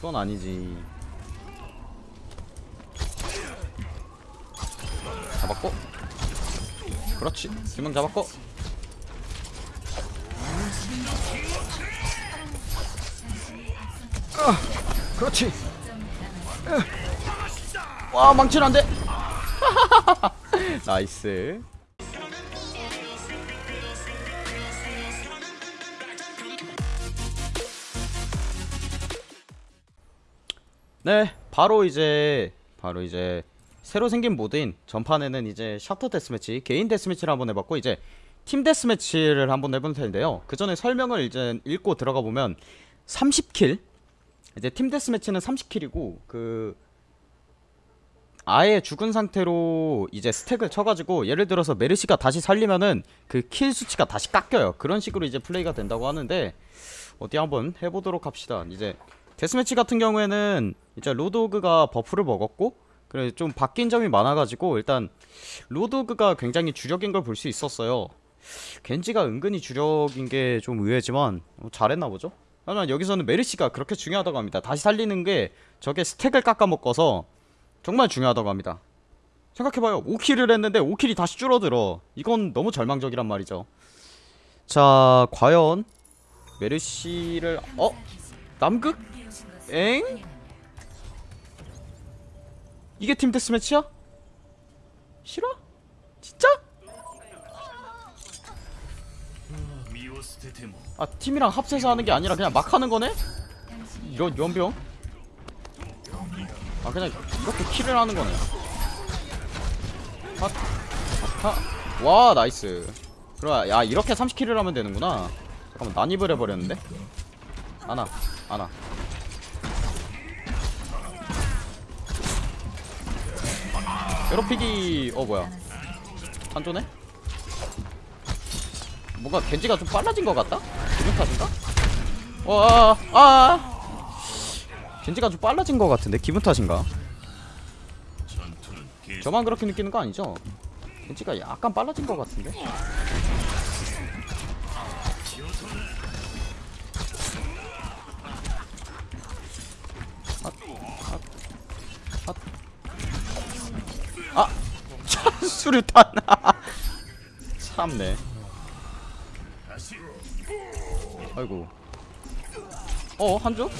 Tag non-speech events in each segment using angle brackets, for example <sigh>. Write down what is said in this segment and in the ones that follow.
이건 아니지. 잡았고. 그렇지. 두명 잡았고. 아, 그렇지. 와 망치는 안돼. <laughs> 나이스 네 바로 이제 바로 이제 새로 생긴 모드인 전판에는 이제 셔터 데스매치 개인 deathmatch를 한번 해봤고 이제 팀 deathmatch를 한번 해볼 텐데요. 그 전에 설명을 이제 읽고 들어가 보면 30 kill? 이제 팀 deathmatch는 30 kill이고 그 아예 죽은 상태로 이제 stack을 쳐가지고 예를 들어서 메르시가 다시 살리면은 그 kill 수치가 다시 깎여요. 그런 식으로 이제 플레이가 된다고 하는데 어디 한번 해보도록 합시다. 이제 데스매치 같은 경우에는 이제 로드호그가 buff를 먹었고 그래 좀 바뀐 점이 많아가지고 일단 로드호그가 굉장히 주력인 걸 볼 수 있었어요. 겐지가 은근히 주력인 게 좀 의외지만 어, 잘했나 보죠? 하지만 여기서는 메르시가 그렇게 중요하다고 합니다. 다시 살리는 게 저게 stack을 깎아먹어서 정말 중요하다고 합니다. 생각해봐요. 5kill을 했는데 5kill이 다시 줄어들어. 이건 너무 절망적이란 말이죠. 자 과연 메르시를 어? 남극? 엥? 이게 팀 데스매치야? 싫어? 진짜? 아 팀이랑 합세서 하는 게 아니라 그냥 막 하는 거네? 이런 연병? 아 그냥 이렇게 킬을 하는 거네 핫, 핫, 와 nice 그래 야 이렇게 30kill을 하면 되는구나 잠깐만 난입을 해버렸는데 하나 하나 괴롭히기 어 뭐야 한조네? 뭔가 겐지가 좀 빨라진 것 같다? 기분 탓인가? 와, 아, 겐지가 좀 빨라진 것 같은데 기분 탓인가? 저만 그렇게 느끼는 거 아니죠? 겐지가 약간 빨라진 것 같은데? 수류탄. <laughs> 참네. 아이고. 어, 한조?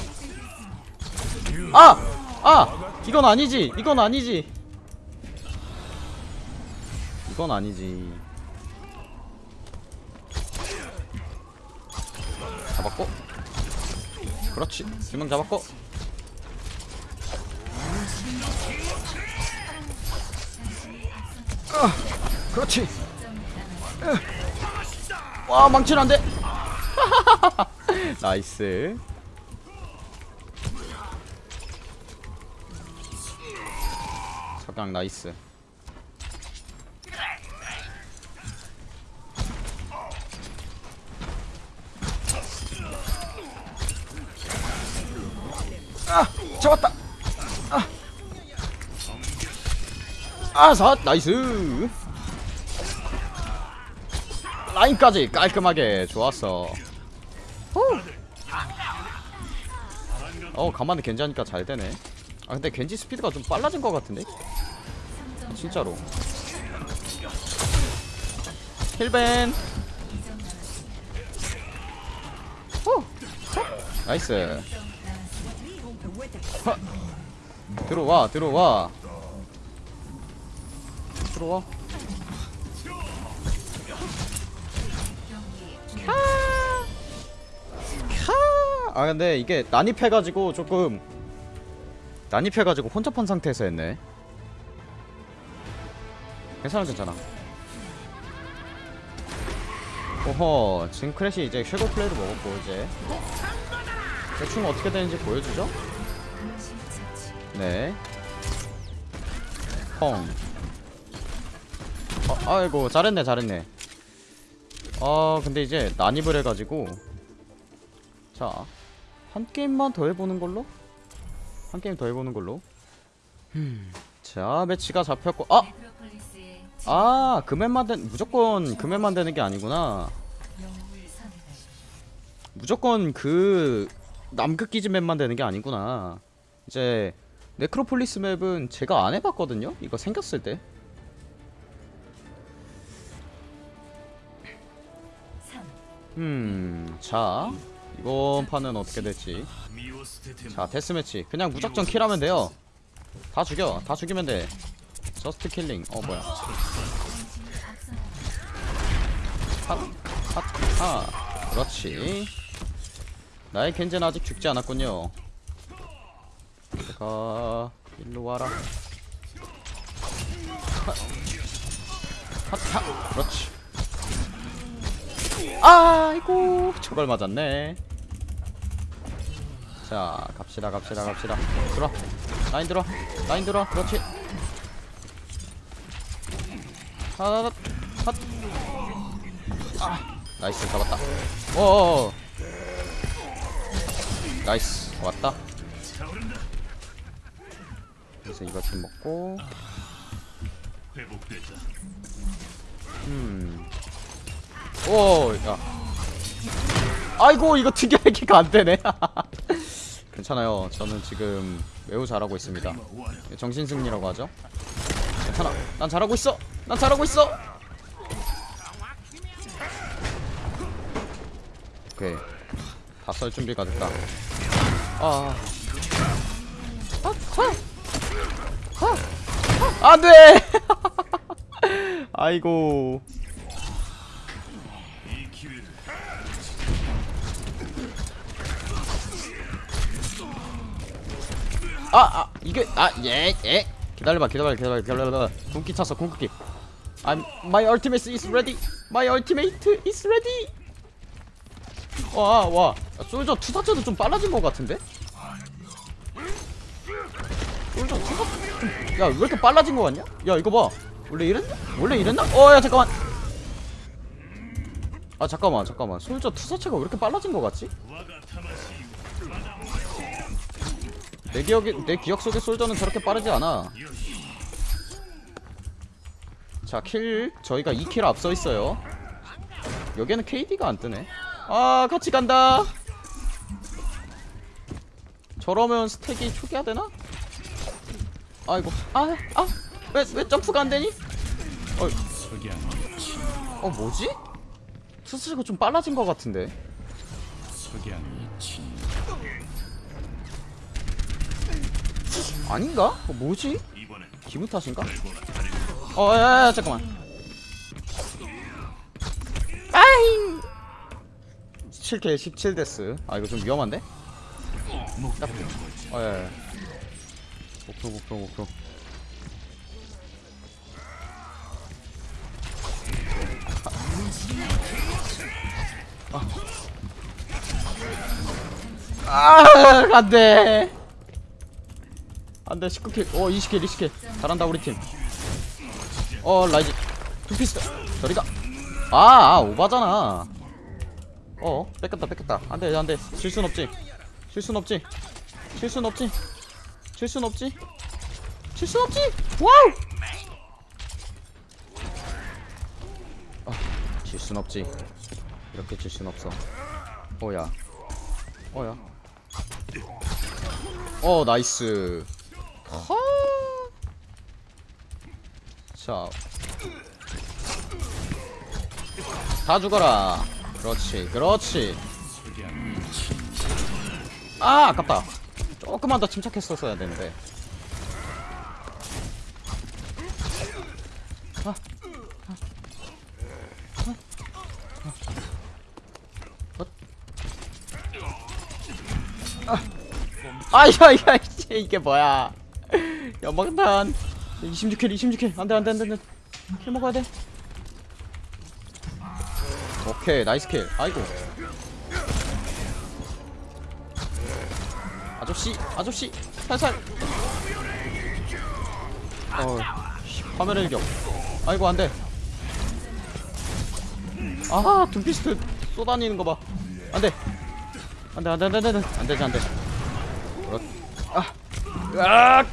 아! 아! 이건 아니지. 이건 아니지. 이건 아니지. 잡았고. 그렇지. 두명 잡았고. 아, 그렇지. 와, 망치는 안 돼. 나이스. 석양 나이스. 아, 잡았다. 아, 아, 사 나이스. 라인까지 깔끔하게 좋았어. 후. 어 간만에 겐지 하니까 잘 되네. 아 근데 겐지 스피드가 좀 빨라진 것 같은데? 진짜로. heal ban. 후. nice. 하. 들어와 들어와. 들어와. 아 근데 이게 난입해가지고 조금 난입해가지고 혼잡한 상태에서 했네 괜찮아 괜찮아 오호 지금 크래시 이제 쉐고 플레이를 먹었고 이제 대충 어떻게 되는지 보여주죠? 네 펑. 어, 아이고 잘했네 잘했네 아 근데 이제 난입을 해가지고 자 한 게임만 더 해보는 걸로? 한 게임 더 해보는 걸로 음. 자 매치가 잡혔고 아! 아 금액만 된 무조건 금액만 되는 게 아니구나 무조건 그 남극 기지 map만 되는 게 아니구나 이제 네크로폴리스 map은 제가 안 해봤거든요 이거 생겼을 때 음, 자 이번 판은 어떻게 될지. 자 데스매치. 그냥 무작정 kill하면 돼요. 다 죽여. 다 죽이면 돼. just killing. 어 뭐야. 핫핫하. 그렇지. 나의 겐제는 아직 죽지 않았군요. 제가 일로 와라. 핫하. 그렇지 아이고. 저걸 맞았네. 자 갑시다 갑시다 갑시다. 들어. 라인 들어. 라인 들어. 그렇지. 핫, 핫. 아, nice. 잡았다. 어어어. nice. 왔다. 그래서 이거 좀 먹고. 음 오 야. 아이고 이거 특이하기가 안 되네. <laughs> 괜찮아요. 저는 지금 매우 잘하고 있습니다. 정신승리라고 하죠? 괜찮아. 난 잘하고 있어. 난 잘하고 있어. 오케이. 다 썰 준비가 됐다. 아. 안 돼! <laughs> 아이고 아, 아, 이게, 아, 예, 예. 기다려봐, 기다려봐, 기다려봐, 기다려봐. 궁기 찼어, 궁극기. I'm, my ultimate is ready. My ultimate is ready. 와, 와. 야, 솔저 투사체도 좀 빨라진 것 같은데? 솔저 투사, 좀, 야, 왜 이렇게 빨라진 것 같냐? 야, 이거 봐. 원래 이랬나? 원래 이랬나? 어, 야, 잠깐만. 아, 잠깐만, 잠깐만. 솔저 투사체가 왜 이렇게 빨라진 것 같지? 내 기억에 내 기억 속의 솔저는 저렇게 빠르지 않아. 자, kill 저희가 2kill 앞서 있어요. 여기에는 KD가 안 뜨네. 아, 같이 간다. 저러면 stack이 초기화 되나? 아이고. 아, 아. 왜, 왜 점프가 안 되니? 어, 어 뭐지? 스스로가 좀 빨라진 것 같은데. 아닌가? 어, 뭐지? 기분 탓인가? 어, 야, 야, 잠깐만. 아잉! 7K 17 데스. 아, 이거 좀 위험한데? 어, 야, 야. 목표, 목표, 목표. 아, 아안 돼. 안 돼 19킬. 어 20킬 20킬. 잘한다 우리 팀 어 라이즈. 투피스트. 저리가. 아, 아 오바잖아. 어 뺏겼다 뺏겼다. 안 돼 안 돼. 실순 없지. 실순 없지. 실순 없지. 실순 없지. 실순 없지. 와우! 아 질순 없지 이렇게 질순 없어 어야 어야 어 nice 허. 자. 다 죽어라. 그렇지, 그렇지. 아, 아깝다. 조금만 더 침착했었어야 되는데. 아, 아. 아, 야, 야, 이게, 이게 뭐야. 연막탄. 26kill 26kill. 안돼 안돼 안돼 안돼. kill 먹어야 돼. 오케이 nice kill. 아이고. 아저씨 아저씨 살살. 어 화면 일격. 아이고 안돼. 아하 둠피스트 쏘다니는 거봐. 안돼. 안돼 안돼 안돼 안돼 안돼. 그렇 아. 으악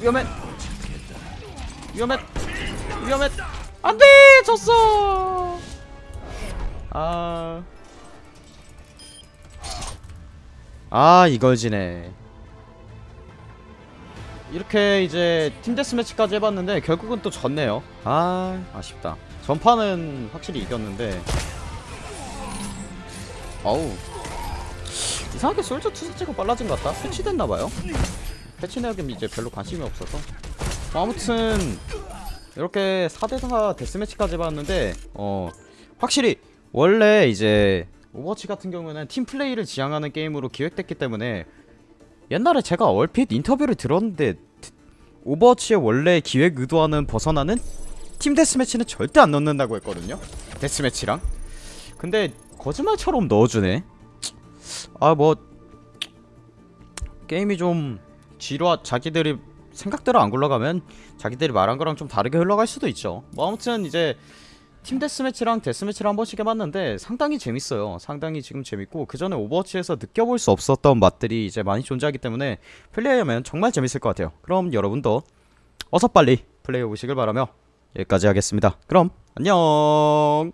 위험해. 위험해. 위험해. 안 돼! 졌어! 아. 아 이걸 지네. 이렇게 이제 팀 데스매치까지 해봤는데 결국은 또 졌네요. 아 아쉽다. 전판은 확실히 이겼는데. 어우 이상하게 솔저 투사체가 빨라진 것 같다. 패치됐나봐요. 패치 내역은 이제 별로 관심이 없어서. 뭐 아무튼 이렇게 4대4 데스매치까지 해봤는데 어 확실히 원래 이제 오버워치 같은 경우는 팀 플레이를 지향하는 게임으로 기획됐기 때문에 옛날에 제가 얼핏 인터뷰를 들었는데 드- 오버워치의 원래 기획 의도와는 벗어나는 팀 deathmatch는 절대 안 넣는다고 했거든요. deathmatch랑. 근데 거짓말처럼 넣어주네 아 뭐 게임이 좀 지루하 자기들이 생각대로 안 굴러가면 자기들이 말한 거랑 좀 다르게 흘러갈 수도 있죠. 뭐 아무튼 이제 팀 deathmatch랑 deathmatch를 한 번씩 해봤는데 상당히 재밌어요. 상당히 지금 재밌고 그 전에 오버워치에서 느껴볼 수 없었던 맛들이 이제 많이 존재하기 때문에 플레이하면 정말 재밌을 것 같아요. 그럼 여러분도 어서 빨리 플레이해 보시길 바라며 여기까지 하겠습니다. 그럼 안녕